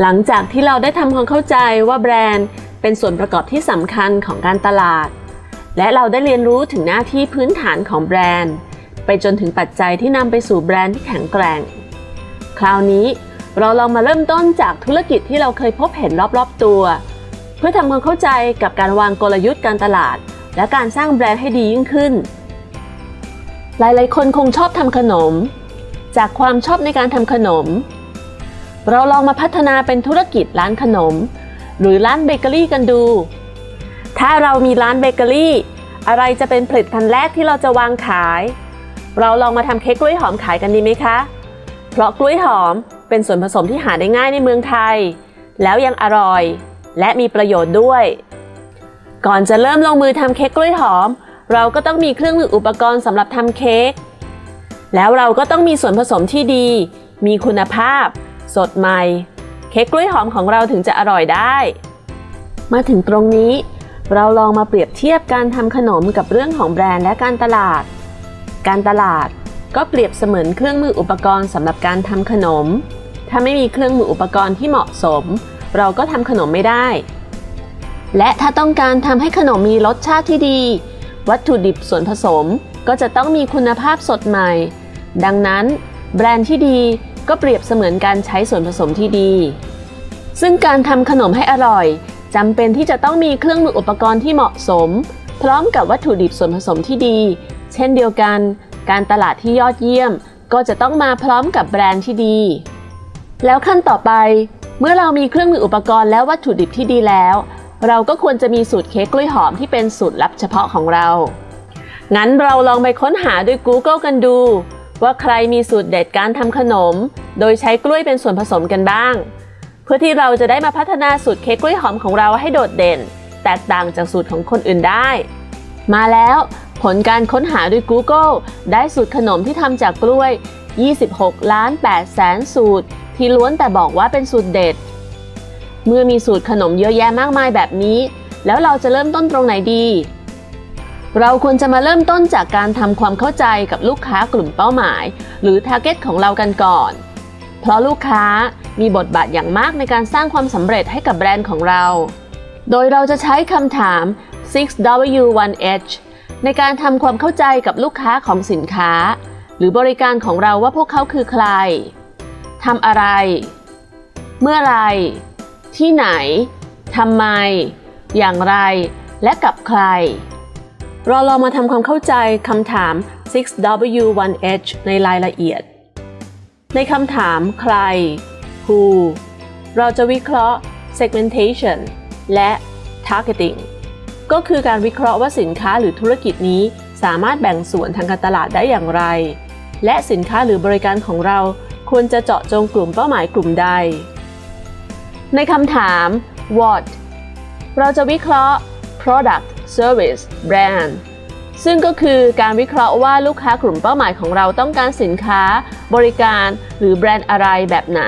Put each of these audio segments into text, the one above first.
หลังจากที่เราได้ทำความเข้าใจว่าแบรนด์เป็นส่วนประกอบที่สำคัญของการตลาด และเราได้เรียนรู้ถึงหน้าที่พื้นฐานของแบรนด์ ไปจนถึงปัจจัยที่นำไปสู่แบรนด์ที่แข็งแกร่ง คราวนี้เราลองมาเริ่มต้นจากธุรกิจที่เราเคยพบเห็นรอบๆตัว เพื่อทำความเข้าใจกับการวางกลยุทธ์การตลาด และการสร้างแบรนด์ให้ดียิ่งขึ้น หลายๆ คนคงชอบทำขนม จากความชอบในการทำขนม เราลองมาพัฒนาเป็นธุรกิจร้านขนม หรือร้านเบเกอรี่กันดู ถ้าเรามีร้านเบเกอรี่ อะไรจะเป็นผลิตภัณฑ์แรกที่เราจะวางขาย เราลองมาทำเค้กกล้วยหอมขายกันดีไหมคะ เพราะกล้วยหอมเป็นส่วนผสมที่หาได้ง่ายในเมืองไทย แล้วยังอร่อย และมีประโยชน์ด้วย ก่อนจะเริ่มลงมือทำเค้กกล้วยหอม เราก็ต้องมีเครื่องมืออุปกรณ์สำหรับทำเค้กแล้วเราก็ต้องมีส่วนผสมที่ดี มีคุณภาพ สดใหม่ เค้กกล้วยหอมของเราถึงจะอร่อยได้ มาถึงตรงนี้ เราลองมาเปรียบเทียบการทำขนมกับเรื่องของแบรนด์และการตลาด การตลาดก็เปรียบเสมือนเครื่องมืออุปกรณ์สำหรับการทำขนม ถ้าไม่มีเครื่องมืออุปกรณ์ที่เหมาะสม เราก็ทำขนมไม่ได้ และถ้าต้องการทำให้ขนมมีรสชาติที่ดี วัตถุดิบส่วนผสมก็จะต้องมีคุณภาพสดใหม่ ดังนั้น แบรนด์ที่ดี ก็เปรียบเสมือนการใช้ส่วนผสมที่ดี ซึ่งการทำขนมให้อร่อยจำเป็นที่จะต้องมีเครื่องมืออุปกรณ์ที่เหมาะสม พร้อมกับวัตถุดิบส่วนผสมที่ดี เช่นเดียวกัน การตลาดที่ยอดเยี่ยม ก็จะต้องมาพร้อมกับแบรนด์ที่ดี แล้วขั้นต่อไป เมื่อเรามีเครื่องมืออุปกรณ์และวัตถุดิบที่ดีแล้ว เราก็ควรจะมีสูตรเค้กกล้วยหอมที่เป็นสูตรลับเฉพาะของเรา งั้นเราลองไปค้นหาด้วย Google กันดู ว่าใครมีสูตรเด็ดการทำขนม โดยใช้กล้วยเป็นส่วนผสมกันบ้าง เพื่อที่เราจะได้มาพัฒนาสูตรเค้กกล้วยหอมของเราให้โดดเด่น แตกต่างจากสูตรของคนอื่นได้ มาแล้วผลการค้นหาด้วย Google ได้สูตรขนมที่ทำจากกล้วย 26 ล้าน8แสนสูตร ที่ล้วนแต่บอกว่าเป็นสูตรเด็ด เมื่อมีสูตรขนมเยอะแยะมากมายแบบนี้ แล้วเราจะเริ่มต้นตรงไหนดี เราควรจะมาเริ่มต้นจากการทำความเข้าใจกับลูกค้ากลุ่มเป้าหมาย หรือ Target ของเรากันก่อน เพราะลูกค้ามีบทบาทอย่างมากในการสร้างความสำเร็จให้กับแบรนด์ของเรา โดยเราจะใช้คำถาม 6W1H ในการทำความเข้าใจกับลูกค้าของสินค้า หรือบริการของเราว่าพวกเขาคือใครทำอะไร เมื่อไร ที่ไหนทำไม อย่างไร และกับใคร เราลองมาทำความเข้าใจคำถาม 6W1H ในรายละเอียด ในคำถามใคร who เราจะวิเคราะห์ segmentation และ targeting ก็คือการวิเคราะห์ว่าสินค้าหรือธุรกิจนี้สามารถแบ่งส่วนทางการตลาดได้อย่างไร และสินค้าหรือบริการของเราควรจะเจาะจงกลุ่มเป้าหมายกลุ่มใด ในคำถาม what เราจะวิเคราะห์ product service brand ซึ่งก็คือการวิเคราะห์ว่าลูกค้ากลุ่มเป้าหมายของเราต้องการสินค้า บริการหรือแบรนด์อะไรแบบไหน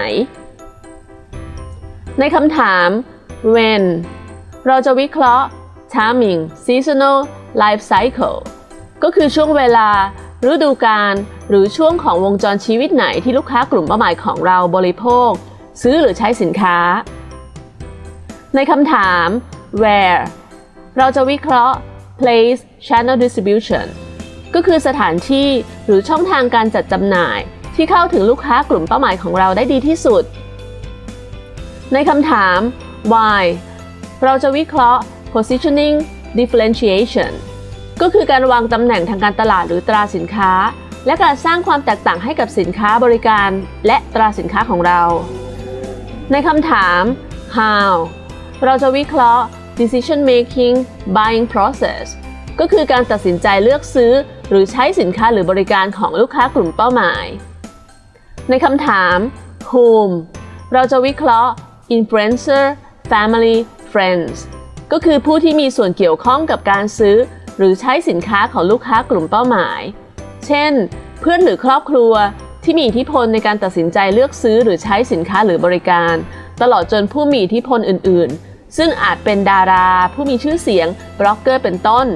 ในคำถาม when เราจะวิเคราะห์ timing seasonal life cycle ก็คือช่วงเวลา ฤดูกาลหรือช่วงของวงจรชีวิตไหนที่ลูกค้ากลุ่มเป้าหมายของเราบริโภค ซื้อหรือใช้สินค้า ในคำถาม where เราจะวิเคราะห์ place channel distribution ก็คือสถานที่หรือช่องทางการจัดจำหน่าย ที่เข้าถึงลูกค้ากลุ่มเป้าหมายของเราได้ดีที่สุด ในคำถาม why เราจะวิเคราะห์ positioning differentiation ก็คือการวางตำแหน่งทางการตลาดหรือตราสินค้า และการสร้างความแตกต่างให้กับสินค้าบริการและตราสินค้าของเรา ในคำถาม how เราจะวิเคราะห์ decision making buying process ก็คือการตัดสินใจเลือกซื้อ หรือใช้สินค้าหรือบริการของลูกค้ากลุ่มเป้าหมาย ในคำถาม whom เราจะวิเคราะห์ influencer family friends ก็คือผู้ที่มีส่วนเกี่ยวข้องกับการซื้อ หรือใช้สินค้าของลูกค้ากลุ่มเป้าหมาย เช่น เพื่อนหรือครอบครัวที่มีอิทธิพลในการตัดสินใจเลือกซื้อหรือใช้สินค้าหรือบริการ ตลอดจนผู้มีอิทธิพลอื่น ๆ ซึ่งอาจเป็นดารา ผู้มีชื่อเสียง บล็อกเกอร์เป็นต้น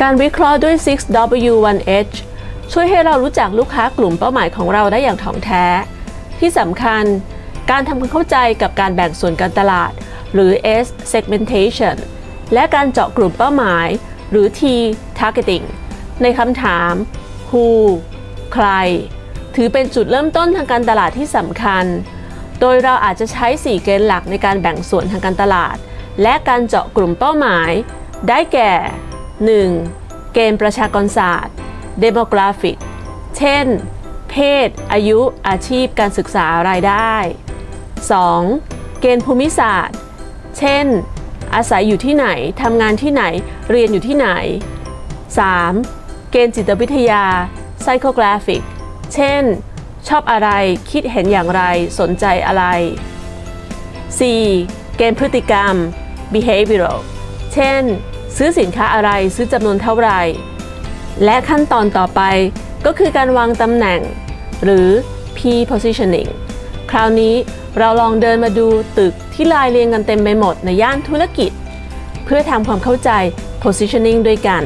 การวิเคราะห์ด้วย 6W1H ช่วยให้เรารู้จักลูกค้ากลุ่มเป้าหมายของเราได้อย่างถ่องแท้ ที่สำคัญ การทำความเข้าใจกับการแบ่งส่วนการตลาด หรือ S segmentation และการเจาะกลุ่มเป้าหมาย หรือ T targeting ในคำถาม who ใคร ถือเป็นจุดเริ่มต้นทางการตลาดที่สำคัญ โดยเราอาจจะใช้ 4 เกณฑ์หลักในการแบ่งส่วนทางการตลาด และการเจาะกลุ่มเป้าหมาย ได้แก่ 1. เกณฑ์ประชากรศาสตร์ demographic เช่น เพศ อายุ อาชีพ การศึกษารายได้ 2. เกณฑ์ภูมิศาสตร์ เช่น อาศัยอยู่ที่ไหน ทำงานที่ไหน เรียนอยู่ที่ไหน 3. เกณฑ์จิตวิทยา psychographic เช่น ชอบอะไร คิดเห็นอย่างไร สนใจอะไร 4. เกณฑ์พฤติกรรม behavioral เช่น ซื้อสินค้าอะไรซื้อจำนวนเท่าไหร่ และขั้นตอนต่อไปก็คือการวางตำแหน่ง หรือ P positioning คราวนี้เราลองเดินมาดูตึกที่ลายเรียงกันเต็มไปหมดในย่านธุรกิจ เพื่อทำความเข้าใจ positioning ด้วยกัน